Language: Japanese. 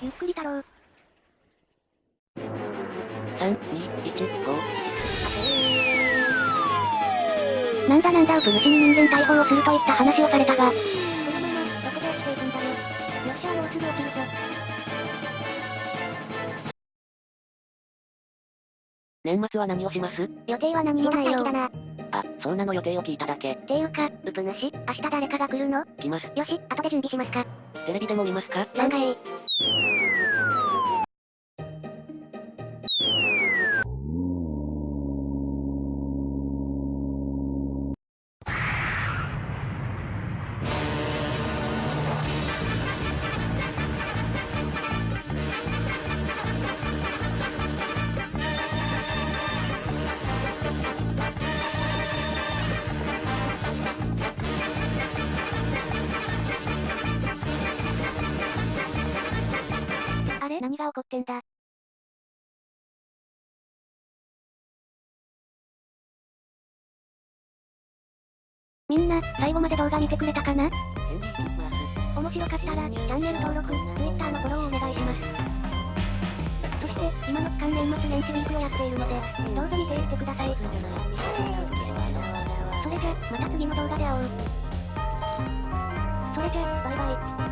ゆっくりだろう。3、2、1、GO。なんだなんだウプ主に人間逮捕をするといった話をされたが。このまま、どこで起きていくんだよ。よっしゃ、もうすぐ起きるぞ。年末は何をします？予定は何にもないよ。だな。あ、そんなの予定を聞いただけ。ていうか、ウプ主、明日誰かが来るの？来ます。よし、後で準備しますか。テレビでも見ますか？なんかええ。が起こってんだ？みんな、最後まで動画見てくれたかな？面白かったら、チャンネル登録、Twitter のフォローをお願いします。そして、今の期間年末年始ウィークをやっているので、どうぞ見ていってください。それじゃ、また次の動画で会おう。それじゃ、バイバイ。